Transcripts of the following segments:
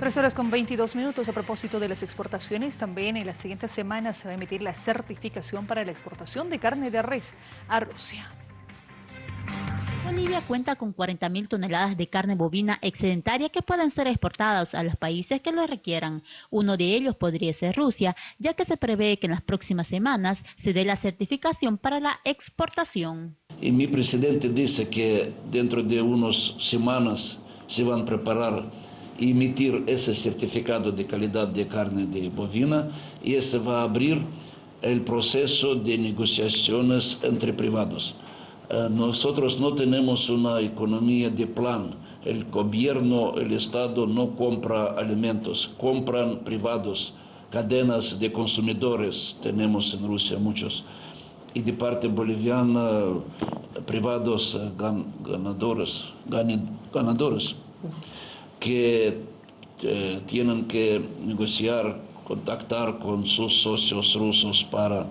Tres horas con 22 minutos a propósito de las exportaciones. También en las siguientes semanas se va a emitir la certificación para la exportación de carne de res a Rusia. Bolivia cuenta con 40.000 toneladas de carne bovina excedentaria que pueden ser exportadas a los países que lo requieran. Uno de ellos podría ser Rusia, ya que se prevé que en las próximas semanas se dé la certificación para la exportación. Y mi presidente dice que dentro de unas semanas se van a preparar emitir ese certificado de calidad de carne de bovina y ese va a abrir el proceso de negociaciones entre privados. Eh, nosotros no tenemos una economía de plan. El gobierno, el Estado no compra alimentos, compran privados, cadenas de consumidores, tenemos en Rusia muchos. Y de parte boliviana, privados eh, ganadores, ganadores que eh, tienen que negociar, contactar con sus socios rusos para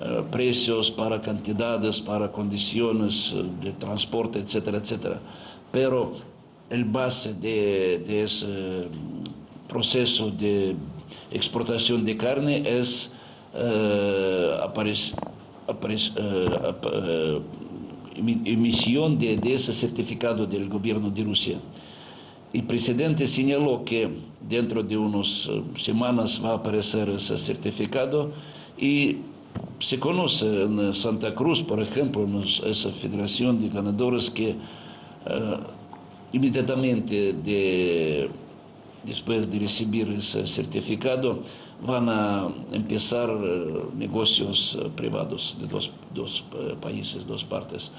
eh, precios, para cantidades, para condiciones eh, de transporte, etcétera, etcétera. Pero el base de, ese mm, proceso de exportación de carne es emisión de ese certificado del gobierno de Rusia. El presidente señaló que dentro de unas eh, semanas va a aparecer ese certificado y se conoce en Santa Cruz, por ejemplo, esa federación de ganadores que eh, inmediatamente después de recibir ese certificado van a empezar eh, negocios privados de dos, dos países, dos partes.